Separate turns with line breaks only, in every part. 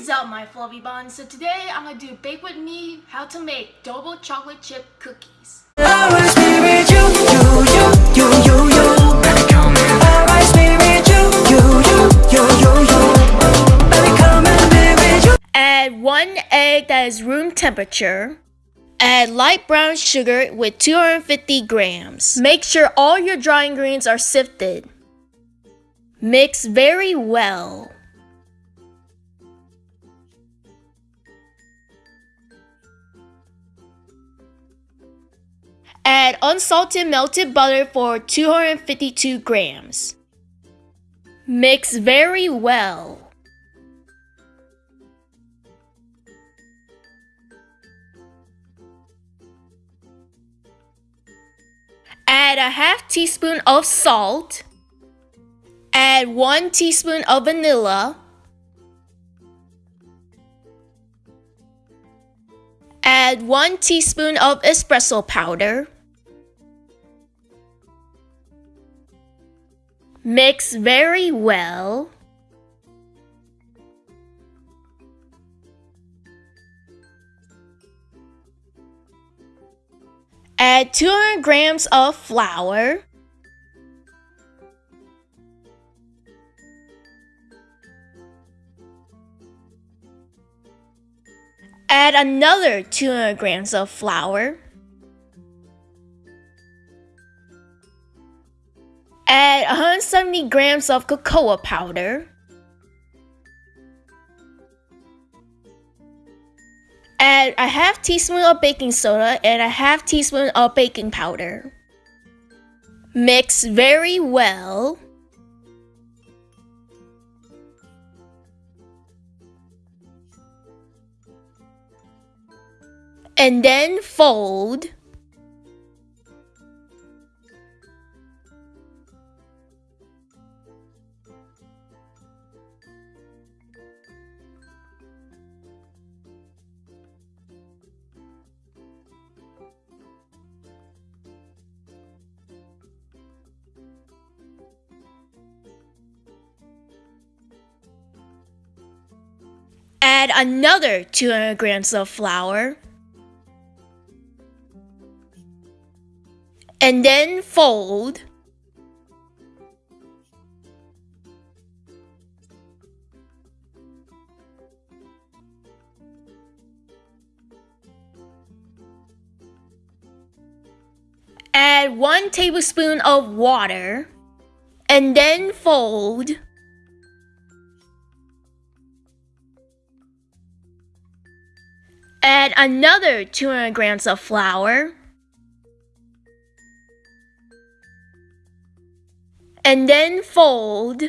is up my fluffy buns? So today I'm gonna do bake with me how to make double chocolate chip cookies. Add one egg that is room temperature. Add light brown sugar with 250 grams. Make sure all your dry ingredients are sifted. Mix very well. Add unsalted melted butter for 252 grams. Mix very well. Add a half teaspoon of salt. Add 1 teaspoon of vanilla. Add 1 teaspoon of espresso powder. Mix very well. Add 200 grams of flour. Add another 200 grams of flour. Add 170 grams of cocoa powder. Add a half teaspoon of baking soda and a half teaspoon of baking powder. Mix very well. and then fold Add another 200 grams of flour. and then fold. Add 1 tablespoon of water. And then fold Add another 200 grams of flour. And then fold.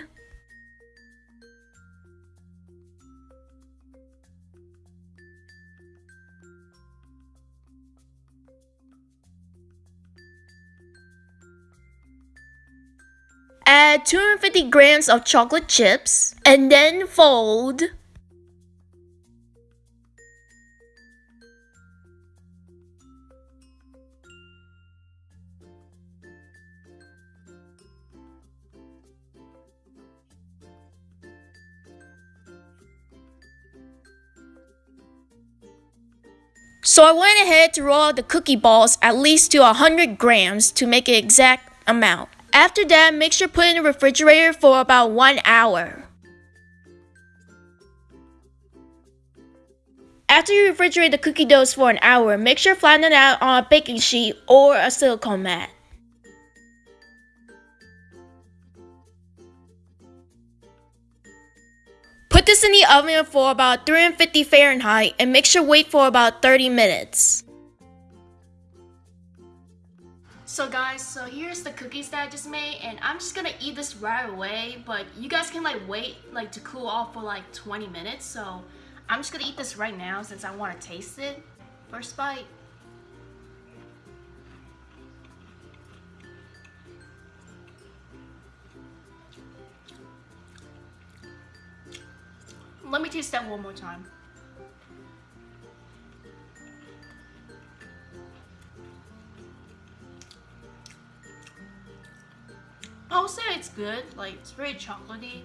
Add 250 grams of chocolate chips. And then fold So I went ahead to roll out the cookie balls at least to 100 grams to make an exact amount. After that, make sure put in the refrigerator for about 1 hour. After you refrigerate the cookie doughs for an hour, make sure flatten it out on a baking sheet or a silicone mat. This in the oven for about 350 Fahrenheit and make sure wait for about 30 minutes. So guys, so here's the cookies that I just made and I'm just gonna eat this right away but you guys can like wait like to cool off for like 20 minutes so I'm just gonna eat this right now since I want to taste it. First bite. Let me taste that one more time. I would say it's good, like it's very chocolatey.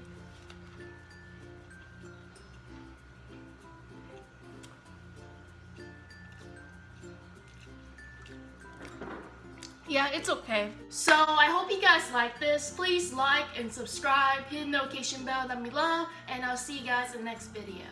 Yeah, it's okay. So I hope you guys like this. Please like and subscribe, hit the notification bell down below, and I'll see you guys in the next video.